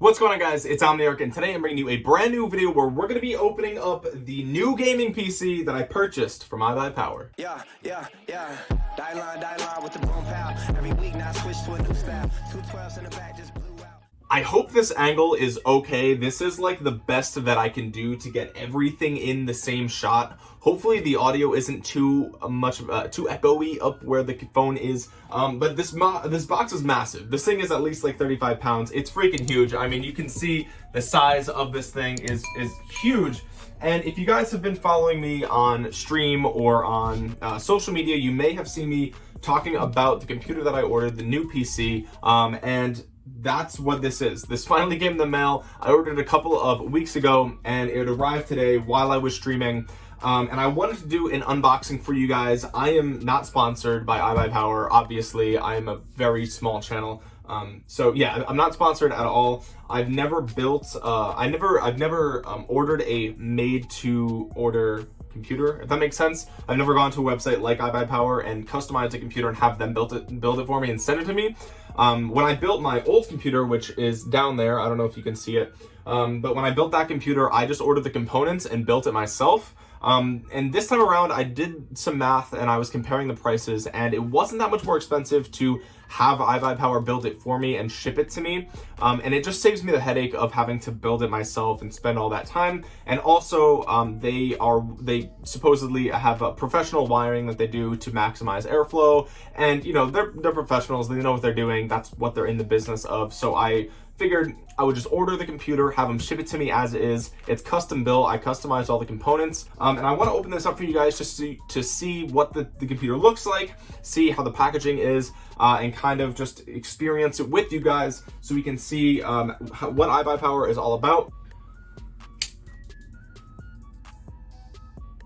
What's going on guys, it's Omniarch and today I'm bringing you a brand new video where we're going to be opening up the new gaming PC that I purchased from iBuyPower. Yeah, yeah, yeah. Die line, die line with the boom pow. Every week now switch to a new style. Two twelves in the back just blew out. I hope this angle is okay. This is like the best that I can do to get everything in the same shot. Hopefully the audio isn't too much, uh, too echoey up where the phone is. Um, but this this box is massive. This thing is at least like 35 pounds. It's freaking huge. I mean, you can see the size of this thing is, is huge. And if you guys have been following me on stream or on uh, social media, you may have seen me talking about the computer that I ordered, the new PC. Um, and that's what this is. This finally came in the mail. I ordered it a couple of weeks ago and it arrived today while I was streaming. Um, and I wanted to do an unboxing for you guys. I am not sponsored by iBuyPower. Obviously, I am a very small channel. Um, so yeah, I'm not sponsored at all. I've never built, uh, I never, I've never um, ordered a made to order computer, if that makes sense. I've never gone to a website like iBuyPower and customized a computer and have them build it, build it for me and send it to me. Um, when I built my old computer, which is down there, I don't know if you can see it, um, but when I built that computer, I just ordered the components and built it myself. Um, and this time around, I did some math and I was comparing the prices and it wasn't that much more expensive to have iBuyPower build it for me and ship it to me. Um, and it just saves me the headache of having to build it myself and spend all that time. And also, um, they are they supposedly have a professional wiring that they do to maximize airflow. And, you know, they're, they're professionals. They know what they're doing. That's what they're in the business of. So I figured I would just order the computer, have them ship it to me as is. It's custom built. I customized all the components. Um, and I want to open this up for you guys just to, to see what the, the computer looks like, see how the packaging is, uh, and kind of just experience it with you guys so we can see um, how, what iBuyPower is all about.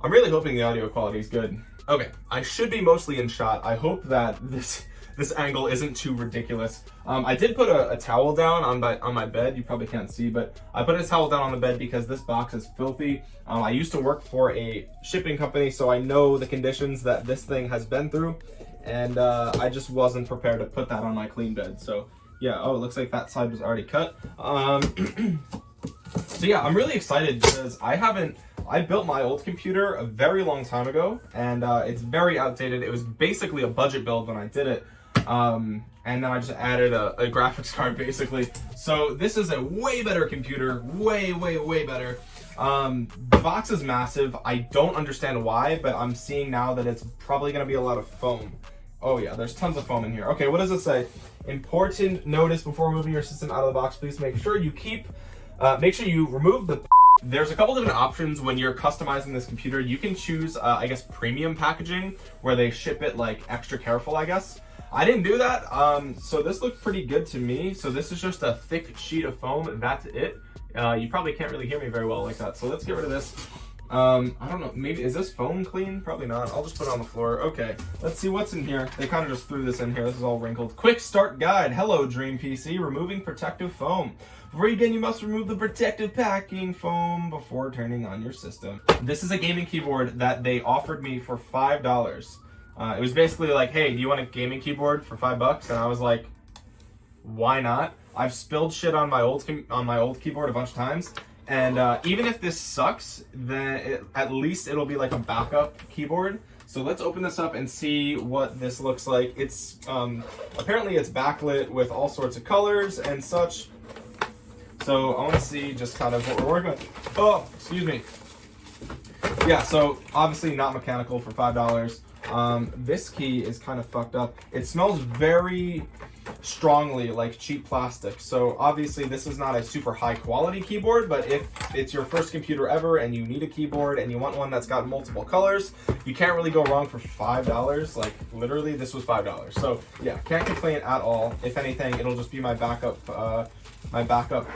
I'm really hoping the audio quality is good. Okay, I should be mostly in shot. I hope that this this angle isn't too ridiculous. Um, I did put a, a, towel down on my, on my bed. You probably can't see, but I put a towel down on the bed because this box is filthy. Um, I used to work for a shipping company, so I know the conditions that this thing has been through. And uh, I just wasn't prepared to put that on my clean bed. So yeah, oh, it looks like that side was already cut. Um, so yeah, I'm really excited because I haven't, I built my old computer a very long time ago and uh, it's very outdated. It was basically a budget build when I did it. Um, and then I just added a, a, graphics card basically. So this is a way better computer, way, way, way better. Um, the box is massive. I don't understand why, but I'm seeing now that it's probably gonna be a lot of foam. Oh yeah, there's tons of foam in here. Okay, what does it say? Important notice before moving your system out of the box, please make sure you keep, uh, make sure you remove the there's a couple different options when you're customizing this computer. You can choose, uh, I guess, premium packaging, where they ship it like extra careful, I guess. I didn't do that, um, so this looked pretty good to me. So this is just a thick sheet of foam, that's it. Uh, you probably can't really hear me very well like that, so let's get rid of this. Um, I don't know, maybe, is this foam clean? Probably not. I'll just put it on the floor. Okay, let's see what's in here. They kind of just threw this in here. This is all wrinkled. Quick start guide. Hello, Dream PC. Removing protective foam. Before you begin, you must remove the protective packing foam before turning on your system. This is a gaming keyboard that they offered me for $5. Uh, it was basically like, hey, do you want a gaming keyboard for five bucks? And I was like, why not? I've spilled shit on my old on my old keyboard a bunch of times, and uh, even if this sucks, then it, at least it'll be like a backup keyboard. So let's open this up and see what this looks like. It's um, apparently it's backlit with all sorts of colors and such. So I want to see just kind of what we're working with. Oh, excuse me. Yeah, so obviously not mechanical for five dollars. Um, this key is kind of fucked up. It smells very strongly like cheap plastic. So obviously this is not a super high quality keyboard, but if it's your first computer ever and you need a keyboard and you want one that's got multiple colors, you can't really go wrong for $5. Like literally this was $5. So yeah, can't complain at all. If anything, it'll just be my backup, uh, my backup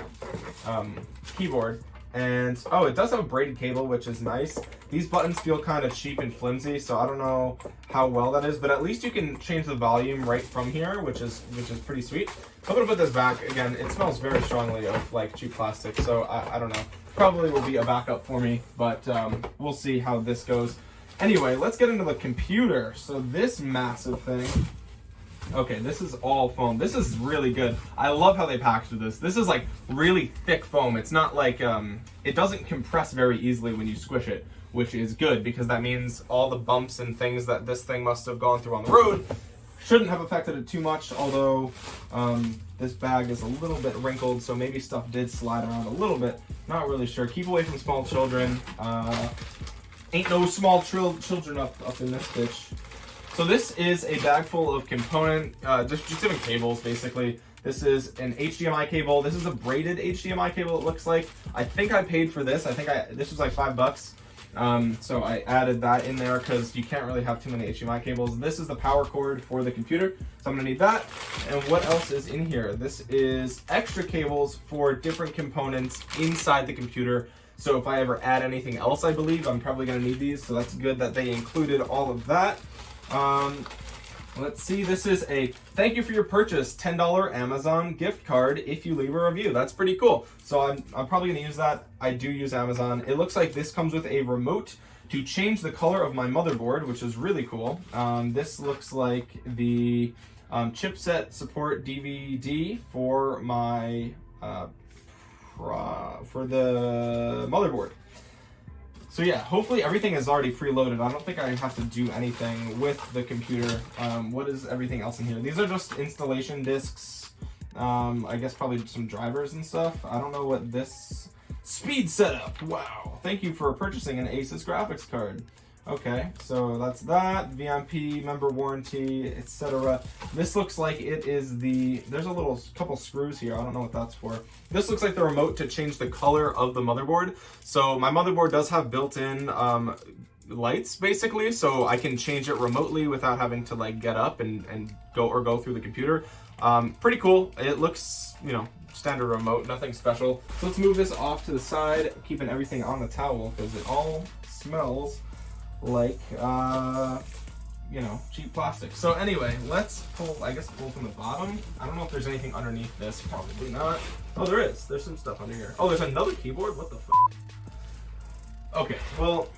um, keyboard. And, oh, it does have a braided cable, which is nice. These buttons feel kind of cheap and flimsy, so I don't know how well that is, but at least you can change the volume right from here, which is which is pretty sweet. I'm gonna put this back. Again, it smells very strongly of like cheap plastic, so I, I don't know. Probably will be a backup for me, but um, we'll see how this goes. Anyway, let's get into the computer. So this massive thing Okay, this is all foam. This is really good. I love how they packaged this. This is like really thick foam. It's not like, um, it doesn't compress very easily when you squish it, which is good because that means all the bumps and things that this thing must have gone through on the road shouldn't have affected it too much, although um, this bag is a little bit wrinkled, so maybe stuff did slide around a little bit. Not really sure. Keep away from small children. Uh, ain't no small children up, up in this bitch. So this is a bag full of component, uh, just, just different cables, basically. This is an HDMI cable. This is a braided HDMI cable, it looks like. I think I paid for this. I think I this was like five bucks. Um, so I added that in there because you can't really have too many HDMI cables. This is the power cord for the computer, so I'm gonna need that. And what else is in here? This is extra cables for different components inside the computer. So if I ever add anything else, I believe, I'm probably gonna need these. So that's good that they included all of that. Um, Let's see, this is a thank you for your purchase $10 Amazon gift card if you leave a review. That's pretty cool. So I'm, I'm probably gonna use that. I do use Amazon. It looks like this comes with a remote to change the color of my motherboard, which is really cool. Um, this looks like the um, chipset support DVD for my uh, for the motherboard. So yeah, hopefully everything is already preloaded. I don't think I have to do anything with the computer. Um, what is everything else in here? These are just installation discs. Um, I guess probably some drivers and stuff. I don't know what this... Speed setup! Wow! Thank you for purchasing an Asus graphics card. Okay, so that's that, VMP, member warranty, etc. This looks like it is the, there's a little couple screws here, I don't know what that's for. This looks like the remote to change the color of the motherboard. So my motherboard does have built-in um, lights basically, so I can change it remotely without having to like get up and, and go or go through the computer. Um, pretty cool. It looks, you know, standard remote, nothing special. So let's move this off to the side, keeping everything on the towel because it all smells like, uh, you know, cheap plastic. So anyway, let's pull, I guess pull from the bottom. I don't know if there's anything underneath this, probably not. Oh, there is. There's some stuff under here. Oh, there's another keyboard? What the Okay, well,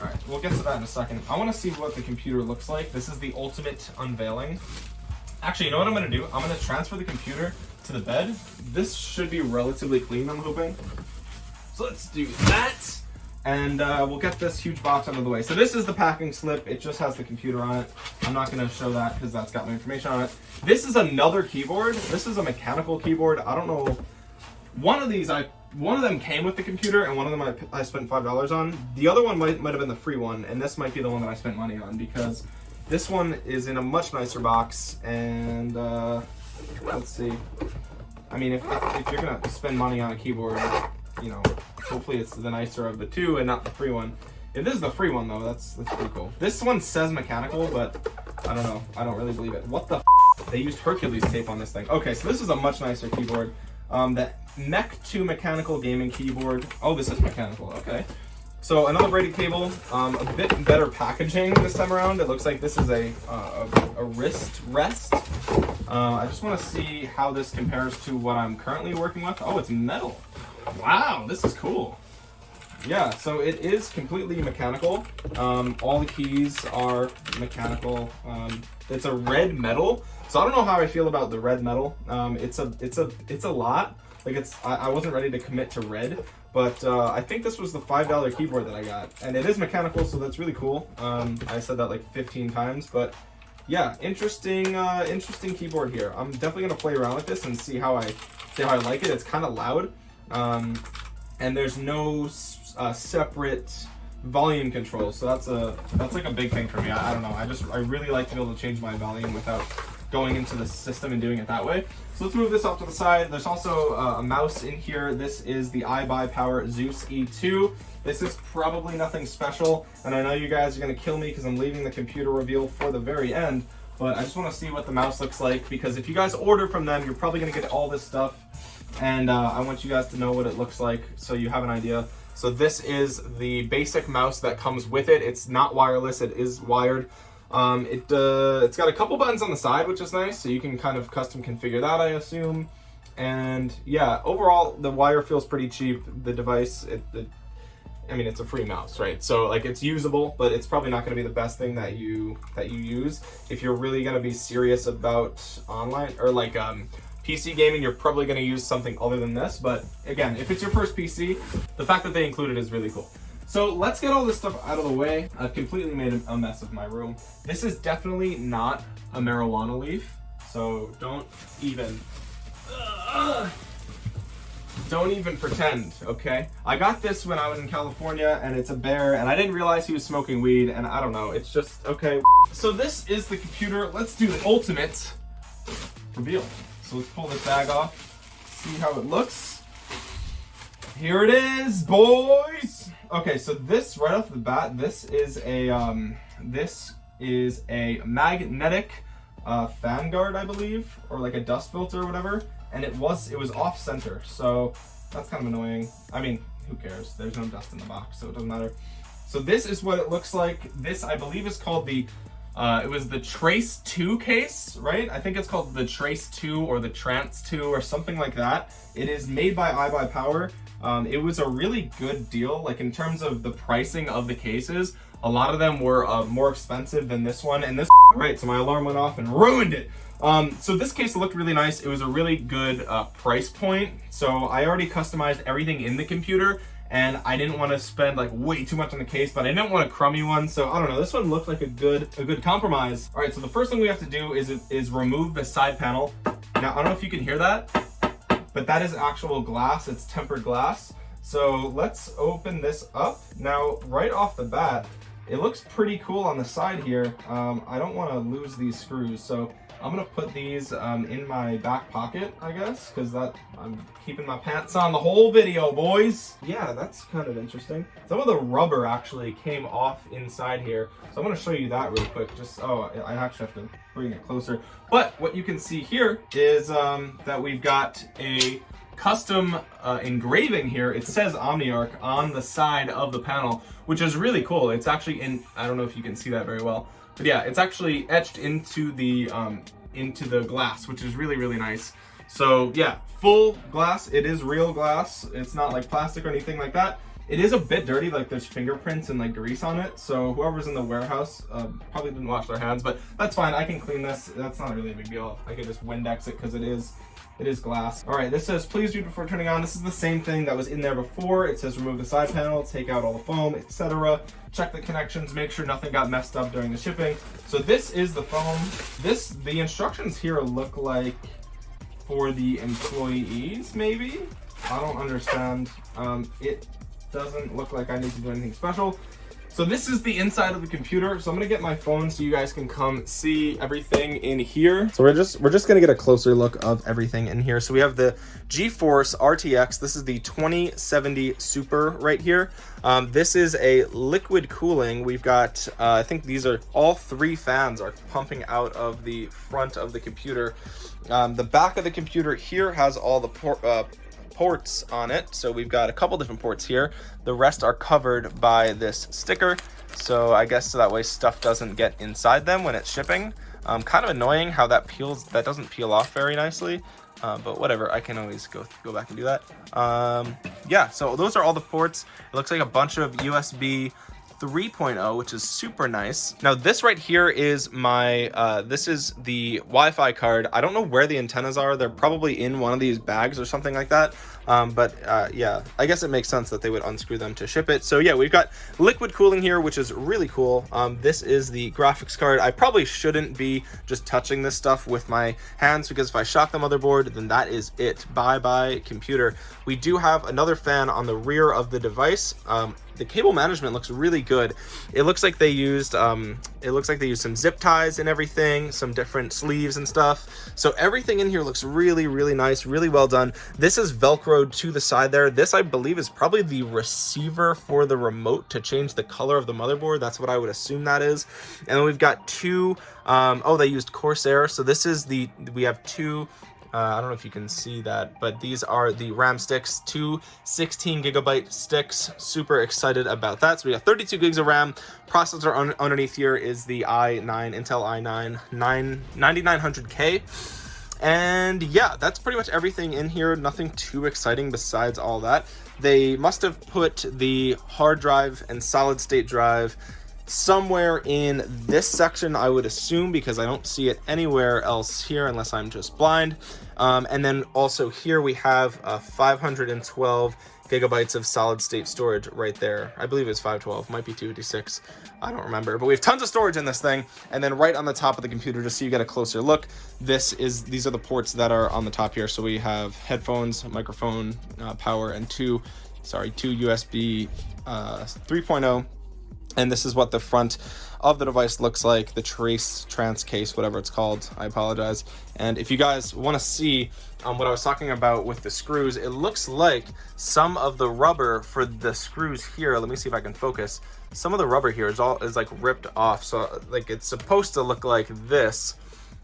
all right, we'll get to that in a second. I wanna see what the computer looks like. This is the ultimate unveiling. Actually, you know what I'm gonna do? I'm gonna transfer the computer to the bed. This should be relatively clean, I'm hoping. So let's do that and uh, we'll get this huge box out of the way. So this is the packing slip. It just has the computer on it. I'm not going to show that because that's got my information on it. This is another keyboard. This is a mechanical keyboard. I don't know. One of these, I one of them came with the computer, and one of them I, I spent five dollars on. The other one might might have been the free one, and this might be the one that I spent money on because this one is in a much nicer box. And uh, let's see. I mean, if, if, if you're gonna spend money on a keyboard, you know, hopefully it's the nicer of the two and not the free one. If this is the free one though, that's that's pretty cool. This one says mechanical, but I don't know. I don't really believe it. What the They used Hercules tape on this thing. Okay, so this is a much nicer keyboard. Um, the Mech 2 mechanical gaming keyboard. Oh, this is mechanical. Okay. So another braided cable, um, a bit better packaging this time around. It looks like this is a, uh, a, a, wrist rest. Uh, I just want to see how this compares to what I'm currently working with. Oh, it's metal. Wow, this is cool. Yeah, so it is completely mechanical. Um, all the keys are mechanical. Um, it's a red metal, so I don't know how I feel about the red metal. Um, it's a it's a it's a lot. Like it's I, I wasn't ready to commit to red, but uh, I think this was the five dollar keyboard that I got, and it is mechanical, so that's really cool. Um, I said that like 15 times, but yeah, interesting uh, interesting keyboard here. I'm definitely gonna play around with this and see how I see how I like it. It's kind of loud. Um, and there's no uh, separate volume control. So that's a that's like a big thing for me. I, I, don't know. I just I really like to be able to change my volume without going into the system and doing it that way. So let's move this off to the side. There's also uh, a mouse in here. This is the iBuyPower Zeus E2. This is probably nothing special, and I know you guys are gonna kill me because I'm leaving the computer reveal for the very end, but I just wanna see what the mouse looks like because if you guys order from them, you're probably gonna get all this stuff and uh, I want you guys to know what it looks like so you have an idea. So this is the basic mouse that comes with it. It's not wireless, it is wired. Um, it, uh, it's got a couple buttons on the side, which is nice, so you can kind of custom configure that, I assume. And yeah, overall, the wire feels pretty cheap. The device, it, it I mean, it's a free mouse, right? So like it's usable, but it's probably not going to be the best thing that you that you use if you're really going to be serious about online or like um, PC gaming. You're probably going to use something other than this. But again, if it's your first PC, the fact that they include it is really cool. So let's get all this stuff out of the way. I've completely made a mess of my room. This is definitely not a marijuana leaf, so don't even. Uh, don't even pretend, okay? I got this when I was in California and it's a bear and I didn't realize he was smoking weed and I don't know, it's just, okay. So this is the computer. Let's do the ultimate reveal. So let's pull this bag off, see how it looks. Here it is, boys. Okay, so this right off the bat, this is a um, this is a magnetic uh, fan guard, I believe, or like a dust filter or whatever and it was it was off center so that's kind of annoying i mean who cares there's no dust in the box so it doesn't matter so this is what it looks like this i believe is called the uh, it was the Trace 2 case, right? I think it's called the Trace 2 or the Trance 2 or something like that. It is made by iBuyPower. Um, it was a really good deal, like in terms of the pricing of the cases. A lot of them were uh, more expensive than this one, and this, right, so my alarm went off and ruined it. Um, so this case looked really nice. It was a really good uh, price point. So I already customized everything in the computer and I didn't want to spend like way too much on the case, but I didn't want a crummy one. So I don't know, this one looked like a good a good compromise. All right, so the first thing we have to do is, is remove the side panel. Now, I don't know if you can hear that, but that is actual glass, it's tempered glass. So let's open this up. Now, right off the bat, it looks pretty cool on the side here. Um, I don't want to lose these screws, so I'm gonna put these um, in my back pocket, I guess, because that I'm keeping my pants on the whole video, boys. Yeah, that's kind of interesting. Some of the rubber actually came off inside here, so I'm gonna show you that real quick. Just oh, I actually have to bring it closer. But what you can see here is um, that we've got a custom uh, engraving here. It says OmniArc on the side of the panel, which is really cool. It's actually in. I don't know if you can see that very well but yeah, it's actually etched into the um, into the glass, which is really, really nice. So yeah, full glass. It is real glass. It's not like plastic or anything like that. It is a bit dirty, like there's fingerprints and like grease on it. So whoever's in the warehouse uh, probably didn't wash their hands, but that's fine. I can clean this. That's not really a big deal. I can just Windex it because it is it is glass. All right, this says, please read before turning on. This is the same thing that was in there before. It says remove the side panel, take out all the foam, etc. Check the connections, make sure nothing got messed up during the shipping. So this is the foam. This, the instructions here look like for the employees, maybe? I don't understand. Um, it doesn't look like I need to do anything special. So this is the inside of the computer. So I'm gonna get my phone so you guys can come see everything in here. So we're just we're just gonna get a closer look of everything in here. So we have the GeForce RTX. This is the 2070 Super right here. Um, this is a liquid cooling. We've got uh, I think these are all three fans are pumping out of the front of the computer. Um, the back of the computer here has all the port, uh, ports on it. So we've got a couple different ports here. The rest are covered by this sticker. So I guess so that way stuff doesn't get inside them when it's shipping. Um, kind of annoying how that peels, that doesn't peel off very nicely. Uh, but whatever, I can always go go back and do that. Um, yeah, so those are all the ports. It looks like a bunch of USB 3.0, which is super nice. Now this right here is my, uh, this is the Wi-Fi card. I don't know where the antennas are. They're probably in one of these bags or something like that. Um, but uh, yeah, I guess it makes sense that they would unscrew them to ship it. So yeah, we've got liquid cooling here, which is really cool. Um, this is the graphics card. I probably shouldn't be just touching this stuff with my hands because if I shock the motherboard, then that is it. Bye-bye computer. We do have another fan on the rear of the device. Um, the cable management looks really good. It looks like they used um, it looks like they used some zip ties and everything, some different sleeves and stuff. So everything in here looks really, really nice, really well done. This is Velcroed to the side there. This, I believe, is probably the receiver for the remote to change the color of the motherboard. That's what I would assume that is. And then we've got two, um, oh, they used Corsair. So this is the, we have two uh, I don't know if you can see that, but these are the RAM sticks, two 16 gigabyte sticks. Super excited about that. So we got 32 gigs of RAM. Processor un underneath here is the i9, Intel i9 9, 9900K. And yeah, that's pretty much everything in here. Nothing too exciting besides all that. They must have put the hard drive and solid state drive somewhere in this section, I would assume, because I don't see it anywhere else here unless I'm just blind. Um, and then also here we have a 512 gigabytes of solid state storage right there. I believe it's 512, might be 256. I don't remember, but we have tons of storage in this thing. And then right on the top of the computer, just so you get a closer look, this is these are the ports that are on the top here. So we have headphones, microphone, uh, power, and two, sorry, two USB uh, 3.0 and this is what the front of the device looks like the trace trans case whatever it's called. I apologize. And if you guys want to see um, what i was talking about with the screws it looks like some of the rubber for the screws here let me see if i can focus. Some of the rubber here is all is like ripped off. So like it's supposed to look like this.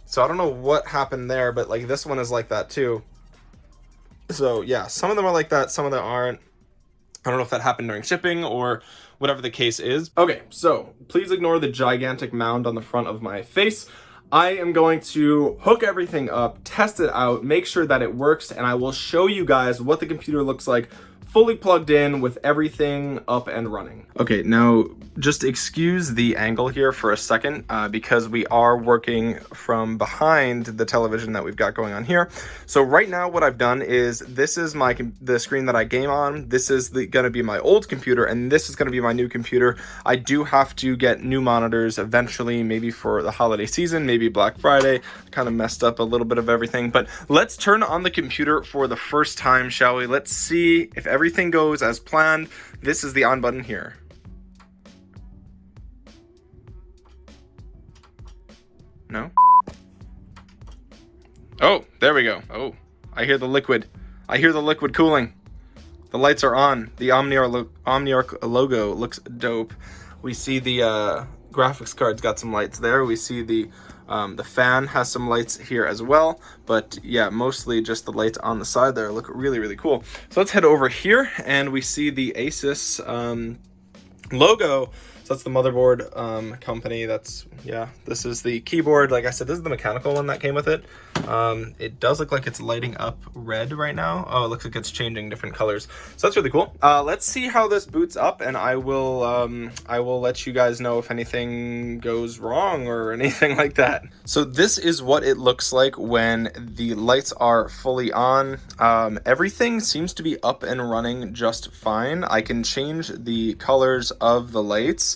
So i don't know what happened there but like this one is like that too. So yeah some of them are like that some of them aren't I don't know if that happened during shipping or whatever the case is. Okay, so please ignore the gigantic mound on the front of my face. I am going to hook everything up, test it out, make sure that it works, and I will show you guys what the computer looks like fully plugged in with everything up and running. Okay, now just excuse the angle here for a second uh, because we are working from behind the television that we've got going on here. So right now what I've done is this is my the screen that I game on. This is the, gonna be my old computer and this is gonna be my new computer. I do have to get new monitors eventually, maybe for the holiday season, maybe Black Friday. Kind of messed up a little bit of everything, but let's turn on the computer for the first time, shall we? Let's see if everything goes as planned, this is the on button here. No? Oh, there we go. Oh, I hear the liquid. I hear the liquid cooling. The lights are on. The Omniarch, lo logo looks dope. We see the uh, graphics card's got some lights there. We see the um, the fan has some lights here as well, but yeah, mostly just the lights on the side there look really, really cool. So let's head over here and we see the Asus um, logo so that's the motherboard um, company. That's, yeah, this is the keyboard. Like I said, this is the mechanical one that came with it. Um, it does look like it's lighting up red right now. Oh, it looks like it's changing different colors. So that's really cool. Uh, let's see how this boots up and I will, um, I will let you guys know if anything goes wrong or anything like that. So this is what it looks like when the lights are fully on. Um, everything seems to be up and running just fine. I can change the colors of the lights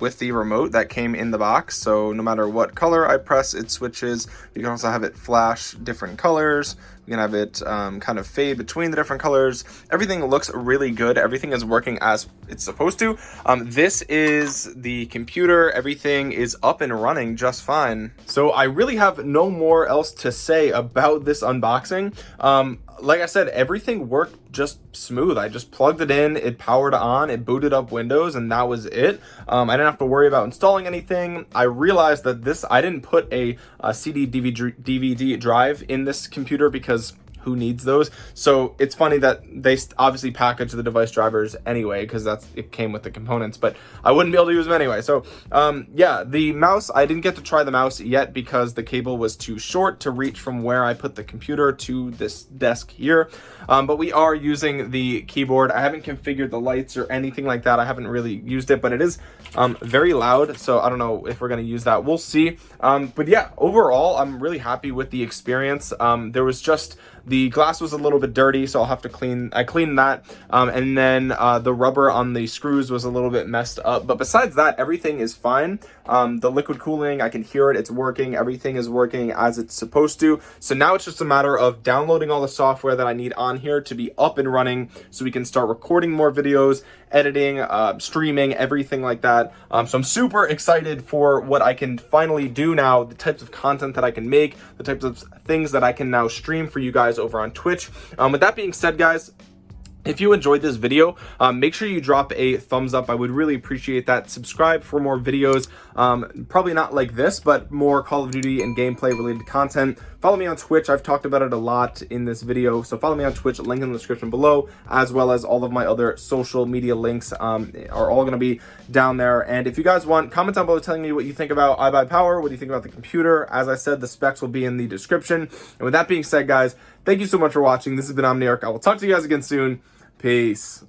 with the remote that came in the box. So no matter what color I press, it switches. You can also have it flash different colors. You can have it um, kind of fade between the different colors. Everything looks really good. Everything is working as it's supposed to. Um, this is the computer. Everything is up and running just fine. So I really have no more else to say about this unboxing. Um, like I said, everything worked just smooth. I just plugged it in, it powered on, it booted up Windows, and that was it. Um, I didn't have to worry about installing anything. I realized that this, I didn't put a, a CD DVD, DVD drive in this computer because who needs those. So it's funny that they obviously package the device drivers anyway because that's it came with the components but i wouldn't be able to use them anyway. So um yeah the mouse i didn't get to try the mouse yet because the cable was too short to reach from where i put the computer to this desk here. Um, but we are using the keyboard. I haven't configured the lights or anything like that. I haven't really used it but it is um very loud so i don't know if we're going to use that. We'll see. Um but yeah overall i'm really happy with the experience. Um there was just the glass was a little bit dirty, so I'll have to clean, I cleaned that. Um, and then uh, the rubber on the screws was a little bit messed up. But besides that, everything is fine. Um, the liquid cooling, I can hear it, it's working. Everything is working as it's supposed to. So now it's just a matter of downloading all the software that I need on here to be up and running so we can start recording more videos, editing, uh, streaming, everything like that. Um, so I'm super excited for what I can finally do now, the types of content that I can make, the types of things that I can now stream for you guys over on Twitch. Um, with that being said, guys, If you enjoyed this video, um, make sure you drop a thumbs up. I would really appreciate that. Subscribe for more videos. Um, probably not like this, but more Call of Duty and gameplay related content. Follow me on Twitch. I've talked about it a lot in this video. So follow me on Twitch, link in the description below, as well as all of my other social media links um, are all going to be down there. And if you guys want, comment down below telling me what you think about iBuyPower, what do you think about the computer. As I said, the specs will be in the description. And with that being said, guys, thank you so much for watching. This has been Omniarch. I will talk to you guys again soon. Peace.